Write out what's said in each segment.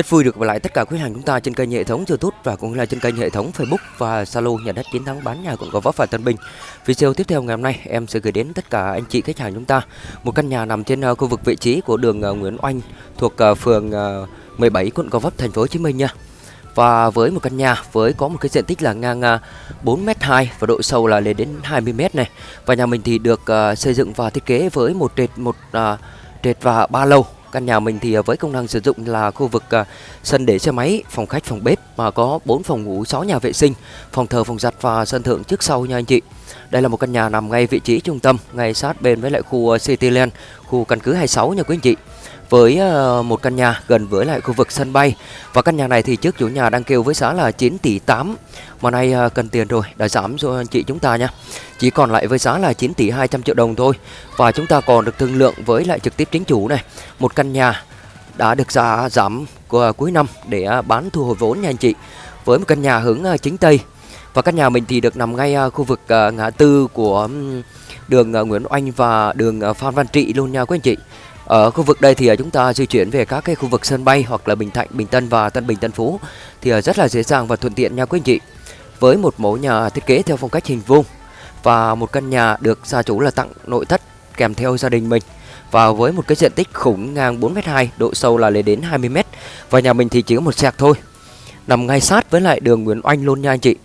Rất vui được gặp lại tất cả quý hàng chúng ta trên kênh hệ thống YouTube và cũng là trên kênh hệ thống Facebook và Zalo nhà đất chiến thắng bán nhà quận Gò Vấp và Tân Bình. Video tiếp theo ngày hôm nay, em sẽ gửi đến tất cả anh chị khách hàng chúng ta một căn nhà nằm trên ờ, khu vực vị trí của đường ờ, Nguyễn Oanh thuộc ờ, phường 17 quận Gò Vấp, thành phố Hồ Chí Minh nha. Và với một căn nhà với có một cái diện tích là ngang 4m2 và độ sâu là lên đến 20m này. Và nhà mình thì được xây dựng và thiết kế với một trệt một trệt và ba lầu Căn nhà mình thì à, với công năng sử dụng là khu vực à, sân để xe máy, phòng khách, phòng bếp mà có 4 phòng ngủ, 6 nhà vệ sinh, phòng thờ, phòng giặt và sân thượng trước sau nha anh chị. Đây là một căn nhà nằm ngay vị trí trung tâm, ngay sát bên với lại khu à, Cityland, khu căn cứ 26 nha quý anh chị với ờ, một căn nhà gần với lại khu vực sân bay. Và căn nhà này thì trước chủ nhà đang kêu với giá là 9 tỷ 8 mà nay ờ, cần tiền rồi, đã giảm cho anh chị chúng ta nha. Chỉ còn lại với giá là 9 tỷ 200 triệu đồng thôi. Và chúng ta còn được thương lượng với lại trực tiếp chính chủ này. Một căn nhà đã được giá giảm của cuối năm để bán thu hồi vốn nha anh chị, với một căn nhà hướng ờ, chính tây. Và căn nhà mình thì được nằm ngay khu vực ngã tư của đường Nguyễn Oanh và đường Phan Văn Trị luôn nha quý anh chị ở khu vực đây thì à, chúng ta di chuyển về các cái khu vực sân bay hoặc là Bình Thạnh, Bình Tân và Tân Bình, Tân Phú thì à, rất là dễ dàng và thuận tiện nha quý anh chị. Với một mẫu nhà thiết kế theo phong cách hình vuông và một căn nhà được gia chủ là tặng nội thất kèm theo gia đình mình và với một cái diện tích khủng ngang 4m2, độ sâu là lên đến 20m và nhà mình thì chỉ có một sạc thôi. Nằm ngay sát với lại đường Nguyễn Oanh luôn nha anh chị.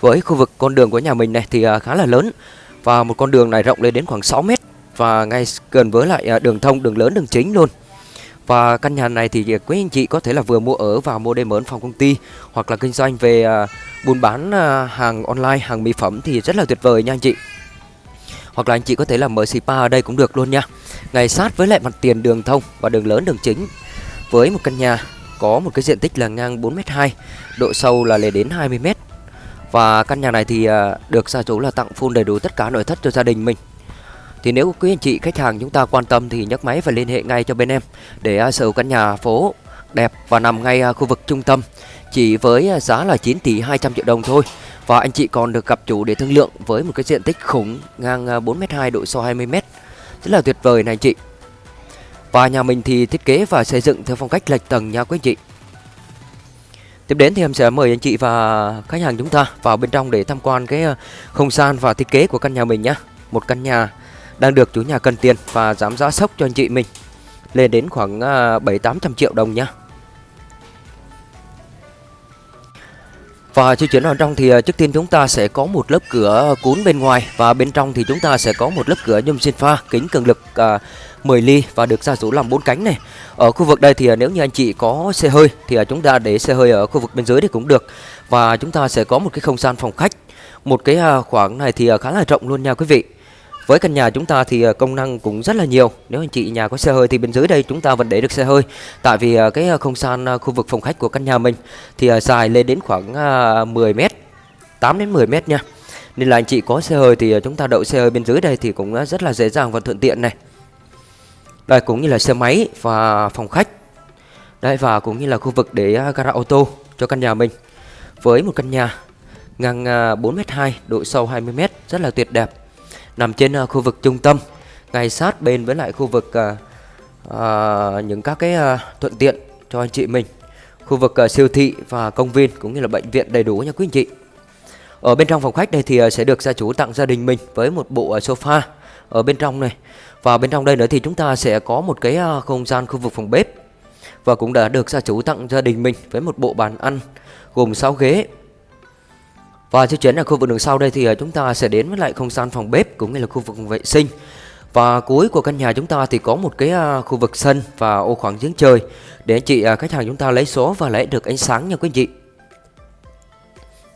Với khu vực con đường của nhà mình này thì à, khá là lớn và một con đường này rộng lên đến khoảng 6m và ngay gần với lại à, đường thông, đường lớn, đường chính luôn. Và căn nhà này thì à, quý anh chị có thể là vừa mua ở và mua để mở phòng công ty, hoặc là kinh doanh về à, buôn bán hàng online, hàng mỹ phẩm thì rất là tuyệt vời nha anh chị. Hoặc là anh chị có thể là mở spa ở đây cũng được luôn nha. Ngay sát với lại mặt tiền đường thông và đường lớn, đường chính. Với một căn nhà có một cái diện tích là ngang 4m2 độ sâu là lên đến 20m và căn nhà này thì được gia chủ là tặng full đầy đủ tất cả nội thất cho gia đình mình thì nếu quý anh chị, khách hàng chúng ta quan tâm thì nhấc máy và liên hệ ngay cho bên em để à, sở hữu căn nhà phố đẹp và nằm ngay à, khu vực trung tâm chỉ với à, giá là 9 tỷ 200 triệu đồng thôi. Và anh chị còn được gặp chủ để thương lượng với một cái diện tích khủng ngang 4m2 độ sâu 20m. Rất là tuyệt vời này anh chị. Và nhà mình thì thiết kế và xây dựng theo phong cách lệch tầng nha quý anh chị. Tiếp đến thì em sẽ mời anh chị và khách hàng chúng ta vào bên trong để tham quan cái không gian và thiết kế của căn nhà mình nhé. Một căn nhà đang được chủ nhà cần tiền và giảm giá sốc cho anh chị mình lên đến khoảng à, 7-800 triệu đồng nhá. Và di chuyển vào trong thì à, trước tiên chúng ta sẽ có một lớp cửa cuốn bên ngoài và bên trong thì chúng ta sẽ có một lớp cửa nhôm xin pha kính cường lực à, 10 ly và được gia chủ làm bốn cánh này. Ở khu vực đây thì à, nếu như anh chị có xe hơi thì chúng ta để xe hơi ở khu vực bên dưới thì cũng được. Và chúng ta sẽ có một cái không gian phòng khách. Một cái khoảng này thì khá là rộng luôn nha quý vị. Với căn nhà chúng ta thì ờ, công năng cũng rất là nhiều. Nếu anh chị nhà có xe hơi thì bên dưới đây chúng ta vẫn để được xe hơi. Tại vì ờ, cái ờ, không gian khu vực phòng khách của căn nhà mình Thì dài lên đến khoảng 10 mét 8 đến 10 mét nha. Nên là anh chị có xe hơi thì chúng ta đậu xe hơi bên dưới đây thì cũng rất là dễ dàng và thuận tiện này. Đây, cũng như là xe máy và phòng khách. Đây, và cũng như là khu vực để gara ô tô cho căn nhà mình. Với một căn nhà ngang 4m2 độ sâu 20m rất là tuyệt đẹp nằm trên ờ, khu vực trung tâm ngay sát bên với lại khu vực à, à, những các cái à, thuận tiện cho anh chị mình. Khu vực à, siêu thị và công viên cũng như là bệnh viện đầy đủ nha quý anh chị. Ở bên trong phòng khách này thì à, sẽ được gia chủ tặng gia đình mình với một bộ à, sofa ở bên trong này. Và bên trong đây nữa thì chúng ta sẽ có một cái à, không gian khu vực phòng bếp. Và cũng đã được gia chủ tặng gia đình mình với một bộ bàn ăn gồm 6 ghế và di chuyển ở khu vực đường sau đây thì à, chúng ta sẽ đến với lại không gian phòng bếp cũng như là khu vực vệ sinh. Và cuối của căn nhà chúng ta thì có một cái à, khu vực sân và ô khoảng giếng trời để chị à, khách hàng chúng ta lấy số và lấy được ánh sáng nha quý anh chị.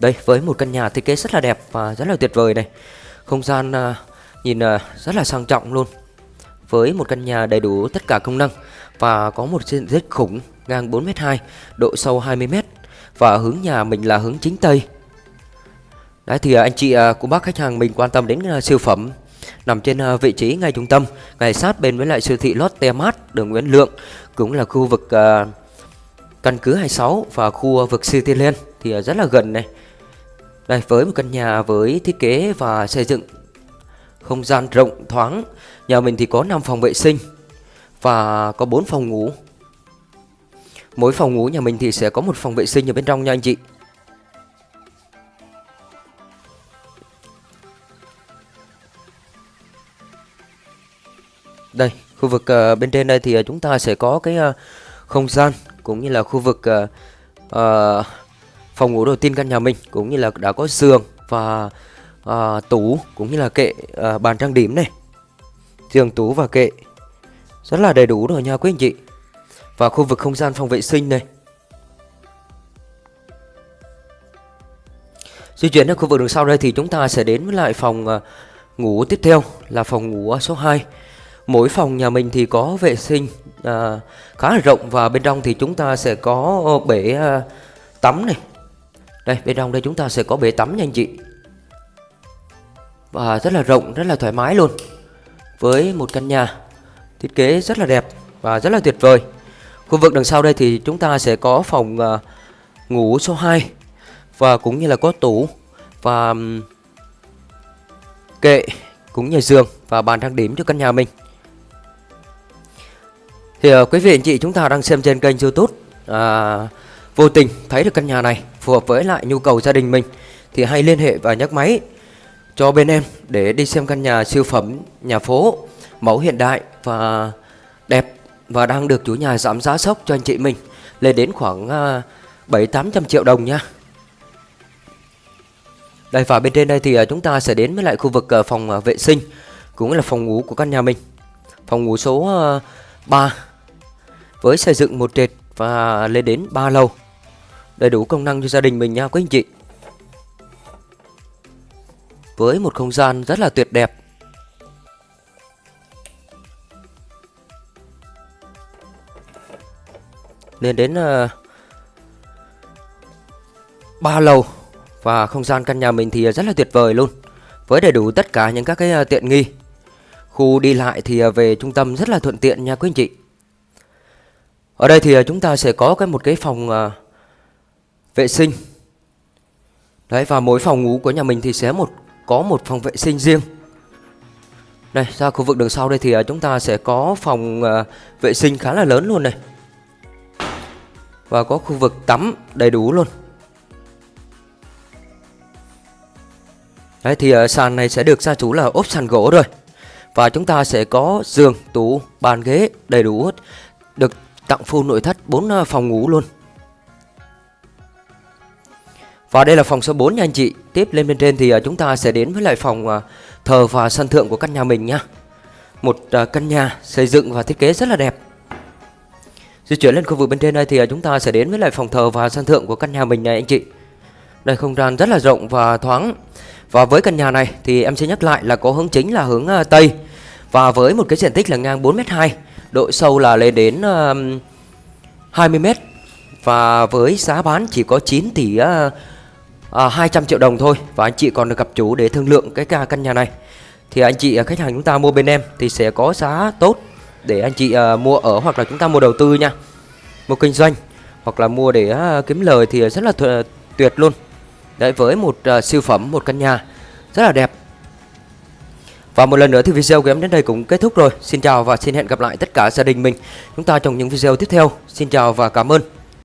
Đây với một căn nhà thiết kế rất là đẹp và rất là tuyệt vời này. Không gian nhìn rất là sang trọng luôn. Với một căn nhà đầy đủ tất cả công năng và có một diện tích khủng ngang 4m2, độ sâu 20m và hướng nhà mình là hướng chính tây Đấy thì à, anh chị à, cô bác khách hàng mình quan tâm đến à, siêu phẩm nằm trên vị trí ngay trung tâm, ngay sát bên với lại siêu thị Lotte Mart, đường Nguyễn Lượng, cũng là khu vực căn cứ 26 và khu vực Cityland thì rất là gần này. Đây với một căn nhà với thiết kế và xây dựng không gian rộng thoáng. Nhà mình thì có 5 phòng vệ sinh và có 4 phòng ngủ. Mỗi phòng ngủ nhà mình thì sẽ có một phòng vệ sinh ở bên trong nha anh chị. Đây, khu vực uh, bên trên đây thì uh, chúng ta sẽ có cái uh, không gian cũng như là khu vực uh, uh, phòng ngủ đầu tiên căn nhà mình cũng như là đã có giường và uh, tủ cũng như là kệ uh, bàn trang điểm này. Giường tủ và kệ rất là đầy đủ rồi nha quý anh chị. Và khu vực không gian phòng vệ sinh này. Di chuyển đến khu vực đường sau đây thì chúng ta sẽ đến với lại phòng uh, ngủ tiếp theo là phòng ngủ số 2 Mỗi phòng nhà mình thì có vệ sinh à, khá là rộng và bên trong thì chúng ta sẽ có ờ, bể à, tắm này. Đây, bên trong đây chúng ta sẽ có bể tắm nha anh chị. Và rất là rộng, rất là thoải mái luôn. Với một căn nhà thiết kế rất là đẹp và rất là tuyệt vời. Khu vực đằng sau đây thì chúng ta sẽ có phòng à, ngủ số 2 và cũng như là có tủ và kệ cũng như giường và bàn trang điểm cho căn nhà mình. Thì uh, quý vị anh chị chúng ta đang xem trên kênh youtube uh, Vô tình thấy được căn nhà này phù hợp với lại nhu cầu gia đình mình Thì hãy liên hệ và nhắc máy cho bên em để đi xem căn nhà siêu phẩm nhà phố Mẫu hiện đại và đẹp Và đang được chủ nhà giảm giá sốc cho anh chị mình Lên đến khoảng ờ, uh, 7-800 triệu đồng nha. Đây và bên trên đây thì uh, chúng ta sẽ đến với lại khu vực uh, phòng uh, vệ sinh Cũng là phòng ngủ của căn nhà mình. Phòng ngủ số uh, 3 với xây dựng một trệt và lên đến 3 lầu. Đầy đủ công năng cho gia đình mình nha quý anh chị. Với một không gian rất là tuyệt đẹp. Lên đến ờ, uh, 3 lầu. Và không gian căn nhà mình thì rất là tuyệt vời luôn. Với đầy đủ tất cả những các cái uh, tiện nghi. Khu đi lại thì ờ, về trung tâm rất là thuận tiện nha quý anh chị. Ở đây thì à, chúng ta sẽ có cái một cái phòng à, vệ sinh. Đấy và mỗi phòng ngủ của nhà mình thì sẽ một có một phòng vệ sinh riêng. Đây, ra khu vực đường sau đây thì à, chúng ta sẽ có phòng à, vệ sinh khá là lớn luôn này. Và có khu vực tắm đầy đủ luôn. Đấy thì à, sàn này sẽ được gia chủ là ốp sàn gỗ rồi. Và chúng ta sẽ có giường, tủ, bàn ghế đầy đủ hết Được tặng full nội thất 4 ờ, phòng ngủ luôn. Và đây là phòng số 4 nha anh chị. Tiếp lên bên trên thì ờ, chúng ta sẽ đến với lại phòng ờ, thờ và sân thượng của căn nhà mình nha. Một căn nhà xây dựng và thiết kế rất là đẹp. Di chuyển lên khu vực bên trên đây thì chúng ta sẽ đến với lại phòng thờ và sân thượng của căn nhà mình này anh chị. Đây, không gian rất là rộng và thoáng. Và với căn nhà này thì em sẽ nhắc lại là có hướng chính là hướng Tây. Và với một cái diện tích là ngang 4m2 Độ sâu là lên đến uh, 20m Và với giá bán chỉ có 9 tỷ uh, uh, 200 triệu đồng thôi. Và anh chị còn được gặp chủ để thương lượng cái căn nhà này. Thì anh chị ờ, khách hàng chúng ta mua bên em Thì sẽ có giá tốt Để anh chị uh, mua ở hoặc là chúng ta mua đầu tư nha. Mua kinh doanh Hoặc là mua để uh, kiếm lời thì rất là tuyệt luôn. Đấy với một uh, siêu phẩm một căn nhà Rất là đẹp và một lần nữa thì video của em đến đây cũng kết thúc rồi. Xin chào và xin hẹn gặp lại tất cả gia đình mình chúng ta trong những video tiếp theo. Xin chào và cảm ơn.